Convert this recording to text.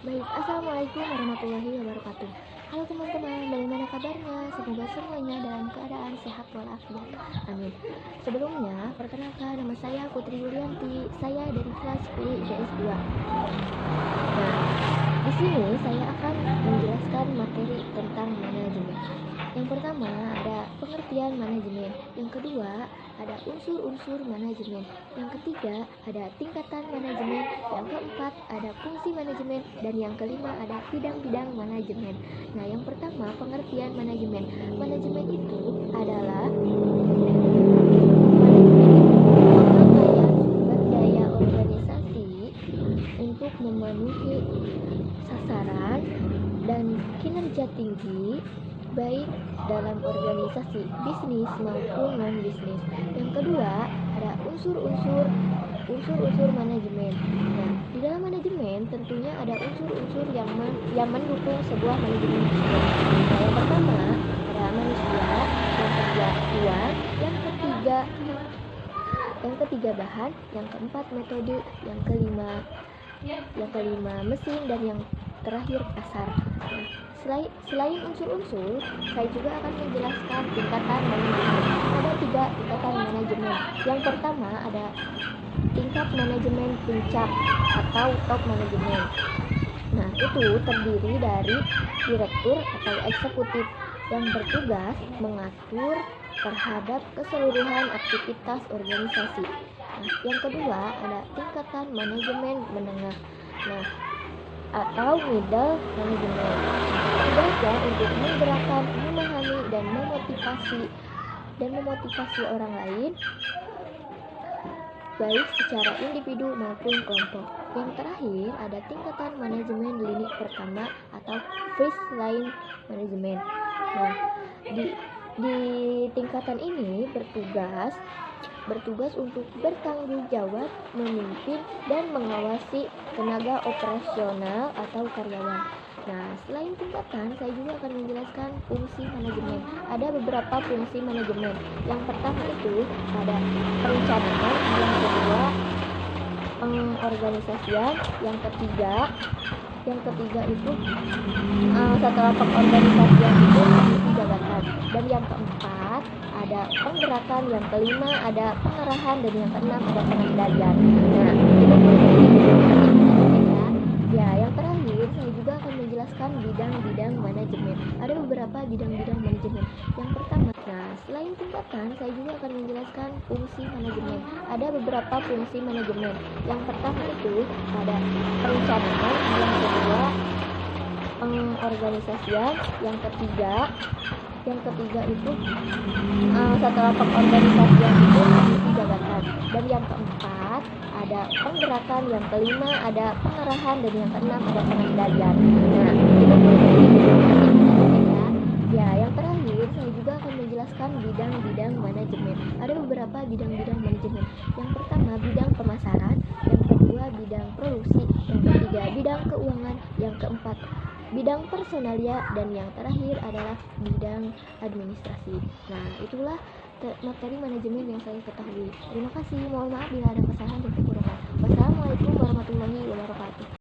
Baik, Assalamualaikum warahmatullahi wabarakatuh. Halo teman-teman, bagaimana kabarnya? Semoga semuanya dalam keadaan sehat walafiat. Amin. Sebelumnya, perkenalkan nama saya Putri Yulianti. Saya dari kelas P JS 2 Nah, di sini saya akan menjelaskan materi tentang manajemen. Yang pertama ada pengertian manajemen. Yang kedua ada unsur-unsur manajemen. Yang ketiga, ada tingkatan manajemen. Keempat, ada fungsi manajemen. Dan yang kelima, ada bidang-bidang manajemen. Nah, yang pertama, pengertian manajemen. Manajemen itu adalah daya organisasi untuk memenuhi sasaran dan kinerja tinggi baik dalam organisasi bisnis maupun non bisnis. Yang kedua ada unsur-unsur unsur-unsur manajemen. Nah, di dalam manajemen tentunya ada unsur-unsur yang men yang mendukung sebuah manajemen. Nah, yang pertama ada manusia, yang kedua uang, yang ketiga yang ketiga bahan, yang keempat metode, yang kelima yang kelima mesin. Dan yang terakhir pasar. Nah, selain, selain unsur-unsur, saya juga akan menjelaskan tingkatan manajemen. Ada tiga tingkatan manajemen. Yang pertama ada tingkat manajemen puncak atau top manajemen. Nah, itu terdiri dari direktur atau eksekutif yang bertugas mengatur terhadap keseluruhan aktivitas organisasi. Nah, yang kedua ada tingkatan manajemen menengah. Nah, atau middle management. Tugasnya untuk menggerakkan, memahami dan memotivasi dan memotivasi orang lain baik secara individu maupun kelompok. Yang terakhir ada tingkatan manajemen lini pertama atau first line management. Nah, di di tingkatan ini bertugas bertugas untuk bertanggung jawab memimpin dan mengawasi tenaga operasional atau karyawan. Nah, selain tingkatan, saya juga akan menjelaskan fungsi manajemen. Ada beberapa fungsi manajemen. Yang pertama itu ada perencanaan, yang kedua pengorganisasian, yang ketiga yang ketiga itu uh, setelah pengorganisasian itu mengisi jabatan dan yang keempat ada yang kelima ada pengarahan dan yang keenam ada pengendalian nah itu ya yang terakhir saya juga akan menjelaskan bidang-bidang manajemen. Ada beberapa bidang-bidang manajemen. Yang pertama nah selain tingkatan saya juga akan menjelaskan fungsi manajemen. Ada beberapa fungsi manajemen. Yang pertama itu ada perencanaan yang kedua pengorganisasian yang ketiga yang ketiga itu uh, setelah pengorganisasian itu mengisi jabatan dan yang keempat ada penggerakan yang kelima ada pengarahan dan yang keenam ada pengendalian. Nah itu ya yang terakhir saya juga akan menjelaskan bidang-bidang manajemen. Ada beberapa bidang-bidang manajemen yang pertama bidang pemasaran yang kedua bidang produksi yang ketiga bidang keuangan yang keempat bidang personalia dan yang terakhir adalah bidang administrasi. Nah, itulah materi manajemen yang saya ketahui. Terima kasih. Mohon maaf bila ada kesalahan dan kekurangan. Wassalamualaikum warahmatullahi wabarakatuh.